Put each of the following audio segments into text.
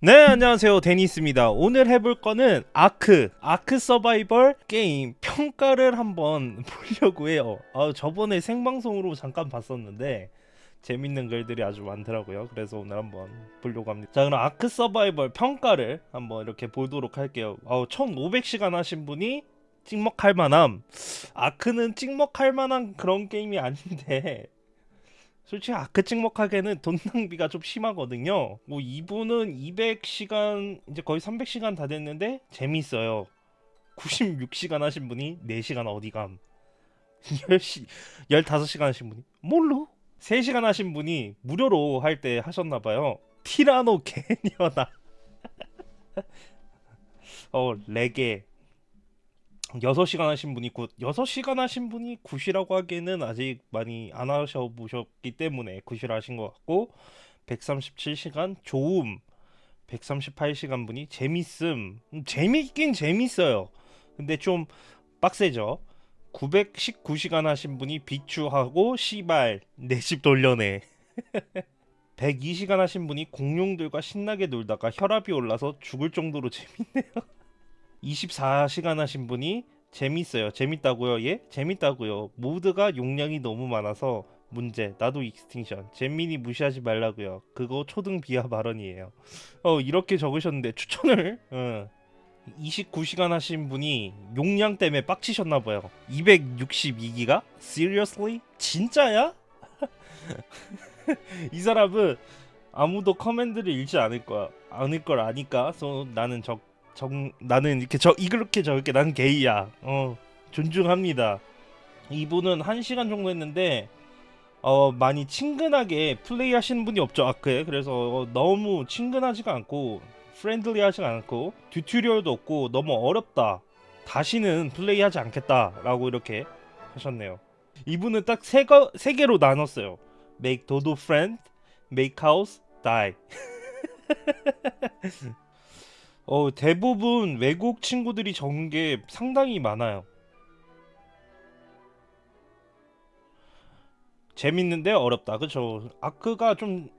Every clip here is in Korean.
네 안녕하세요. 데니스입니다. 오늘 해볼 거는 아크 아크 서바이벌 게임 평가를 한번 보려고 해요. 아, 저번에 생방송으로 잠깐 봤었는데 재밌는 글들이 아주 많더라고요. 그래서 오늘 한번 보려고 합니다. 자 그럼 아크 서바이벌 평가를 한번 이렇게 보도록 할게요. 어, 1500시간 하신 분이 찍먹할 만함. 아크는 찍먹할 만한 그런 게임이 아닌데 솔직히 아크 찍먹하기에는 돈 낭비가 좀 심하거든요. 뭐 이분은 200시간 이제 거의 300시간 다 됐는데 재밌어요. 96시간 하신 분이 4시간 어디감. 10시 15시간 하신 분이 뭘로? 3시간 하신 분이 무료로 할 때 하셨나 봐요. 티라노 개녀나. 어, 레게 6시간 하신 분이 good. 6시간 하신 분이 good이라고 하기에는 아직 많이 안 하셔 보셨기 때문에 good이라 하신 것 같고 137시간 좋음 138시간 분이 재밌음. 음, 재밌긴 재밌어요. 근데 좀 빡세죠. 919시간 하신 분이 비추하고 시발 내 집 돌려내. 102시간 하신 분이 공룡들과 신나게 놀다가 혈압이 올라서 죽을 정도로 재밌네요 24시간 하신 분이 재밌어요. 재밌다고요? 예? 재밌다고요. 모드가 용량이 너무 많아서 문제. 나도 Extinction. 잼민이 무시하지 말라고요. 그거 초등 비하 발언이에요. 어 이렇게 적으셨는데 추천을 어, 29시간 하신 분이 용량 때문에 빡치셨나 봐요. 262기가? Seriously? 진짜야? 이 사람은 아무도 코멘트를 읽지 않을 거야. 않을 걸 아니까. 그래서 나는 적 정, 나는 이렇게 저 이렇게 저렇게 난 게이야. 어 존중합니다. 이분은 한 시간 정도 했는데 어 많이 친근하게 플레이 하시는 분이 없죠. 아크에 그래서 어, 너무 친근하지가 않고 friendly 하지가 않고 tutorial도 없고 너무 어렵다. 다시는 플레이하지 않겠다 라고 이렇게 하셨네요. 이분은 딱 세 세 개로 나눴어요. Make dodo friend make house die 어, 대부분 외국 친구들이 적은 게 상당히 많아요. 재밌는데 어렵다. 그쵸? 아크가 좀,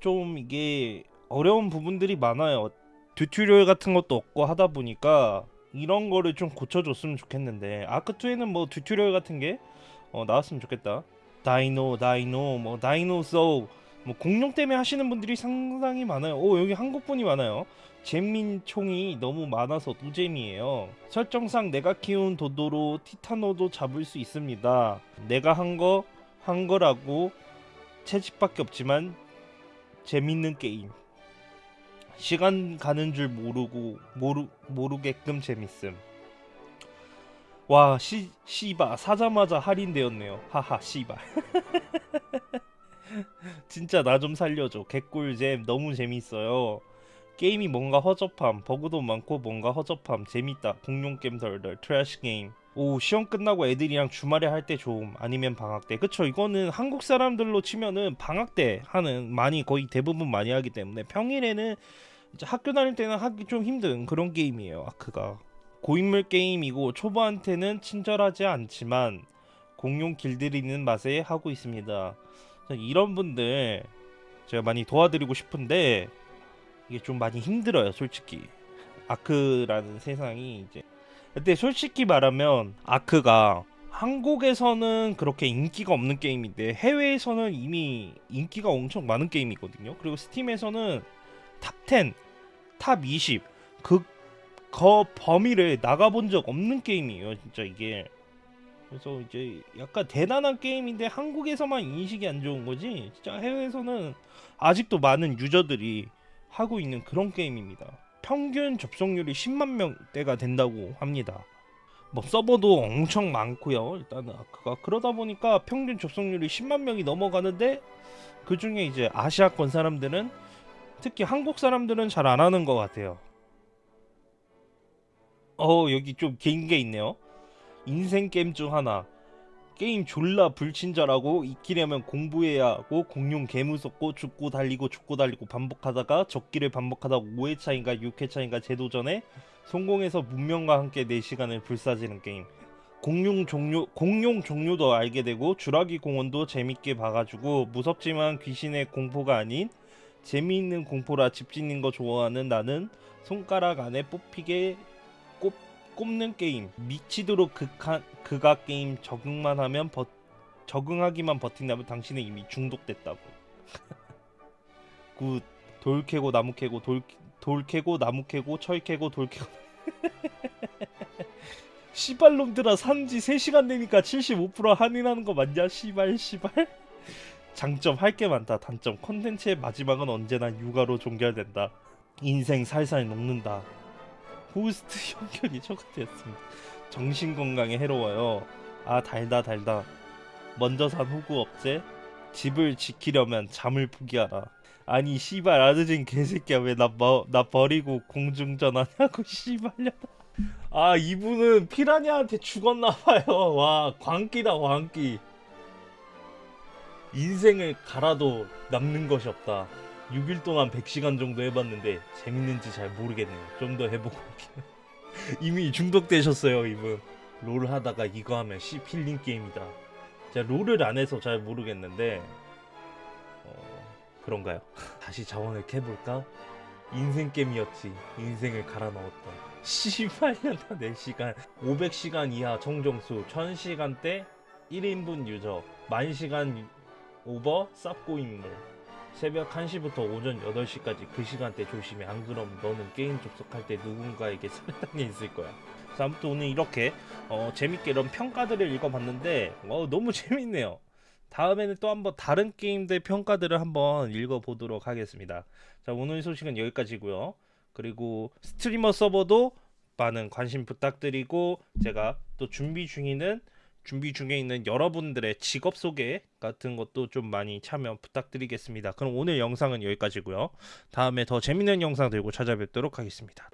좀 이게 어려운 부분들이 많아요. tutorial 같은 것도 없고 하다 보니까 이런 거를 좀 고쳐줬으면 좋겠는데 아크2에는 뭐 tutorial 같은 게 어, 나왔으면 좋겠다. dino, dino, 뭐 dino 소 뭐 공룡 때문에 하시는 분들이 상당히 많아요. 오 여기 한국 분이 많아요. 잼민총이 너무 많아서 노잼이에요. 설정상 내가 키운 도도로 티타노도 잡을 수 있습니다. 내가 한 거한 거라고 채집밖에 없지만 재밌는 게임. 시간 가는 줄 모르고 모르 모르게끔 재밌음. 와, 시, 시바 사자마자 할인되었네요. 하하, 시바. 진짜 나 좀 살려줘. 개꿀잼. 너무 재밌어요. 게임이 뭔가 허접함, 버그도 많고 뭔가 허접함, 재밌다. 공룡 게임 덜덜, trash 게임. 오 시험 끝나고 애들이랑 주말에 할 때 좋음. 아니면 방학 때. 그쵸? 이거는 한국 사람들로 치면은 방학 때 하는 많이 거의 대부분 많이 하기 때문에 평일에는 학교 다닐 때는 하기 좀 힘든 그런 게임이에요 아크가. 고인물 게임이고 초보한테는 친절하지 않지만 공룡 길들이는 맛에 하고 있습니다 이런 분들 제가 많이 도와드리고 싶은데 이게 좀 많이 힘들어요 솔직히. 아크라는 세상이 이제. 근데 솔직히 말하면 아크가 한국에서는 그렇게 인기가 없는 게임인데 해외에서는 이미 인기가 엄청 많은 게임이거든요. 그리고 스팀에서는 top10 top20 그, 그 범위를 나가본 적 없는 게임이에요 진짜 이게 그래서 이제 약간 대단한 게임인데 한국에서만 인식이 안 좋은 거지? 진짜 해외에서는 아직도 많은 유저들이 하고 있는 그런 게임입니다. 평균 접속률이 10만 명대가 된다고 합니다. 뭐 서버도 엄청 많고요. 일단은 아크가 그러다 보니까 평균 접속률이 10만 명이 넘어가는데 그 중에 이제 아시아권 사람들은 특히 한국 사람들은 잘 안 하는 것 같아요. 어 여기 좀 긴 게 있네요 인생 게임 중 하나. 게임 졸라 불친절하고 익히려면 공부해야 하고 공룡 개무섭고 죽고 달리고 죽고 달리고 반복하다가 적기를 반복하다 5회 차인가 6회 차인가 재도전에 성공해서 문명과 함께 4시간을 불사지는 게임. 공룡 종류 공룡 종류도 알게 되고 주라기 공원도 재밌게 봐가지고 무섭지만 귀신의 공포가 아닌 재미있는 공포라 집 짓는 거 좋아하는 나는 손가락 안에 뽑히게 꼽, 꼽는 게임 미치도록 극한 극악 게임 적응만 하면 버, 적응하기만 버틴다면 당신은 이미 중독됐다고. Good. 돌 캐고 나무 캐고 돌, 돌 캐고 나무 캐고 철 캐고 돌 캐고. 씨발놈들아 산지 3시간 내니까 75% 할인하는 거 맞냐? 씨발 씨발. 장점 할 게 많다. 단점. 컨텐츠의 마지막은 언제나 육아로 종결된다. 인생 살살 녹는다 호스트 형편이 초과되었습니다. 정신건강에 해로워요. 아 달다 달다. 먼저 산 호구 업체 집을 지키려면 잠을 포기하라. 아니 씨발 아드진 개새끼야. 왜 나 나 버리고 공중전화냐고 씨발려 아 이분은 피라냐한테 죽었나봐요. 와 광기다 광기. 인생을 갈아도 남는 것이 없다 6일 동안 100시간 정도 해봤는데 재밌는지 잘 모르겠네요. 좀 더 해보고 올게요. 이미 중독되셨어요 이분. 롤 하다가 이거 하면 씨 힐링 게임이다. 제가 롤을 안 해서 잘 모르겠는데 어, 그런가요? 다시 자원을 캐볼까? 인생 게임이었지. 인생을 갈아 넣었다 씨발년다 4시간 500시간 이하 청정수 1000시간대 1인분 유저 만시간 오버 쌉고 인물 새벽 1시부터 오전 8시까지 그 시간대 조심해. 안 그럼 너는 게임 접속할 때 누군가에게 살해당해 있을 거야. 자, 아무튼 오늘 이렇게 어, 재밌게 이런 평가들을 읽어봤는데 어, 너무 재밌네요. 다음에는 또 한번 다른 게임들 평가들을 한번 읽어보도록 하겠습니다. 자 오늘 소식은 여기까지고요. 그리고 스트리머 서버도 많은 관심 부탁드리고 제가 또 준비 중이는 준비 중에 있는 여러분들의 직업 소개 같은 것도 좀 많이 참여 부탁드리겠습니다. 그럼 오늘 영상은 여기까지고요. 다음에 더 재밌는 영상 들고 찾아뵙도록 하겠습니다.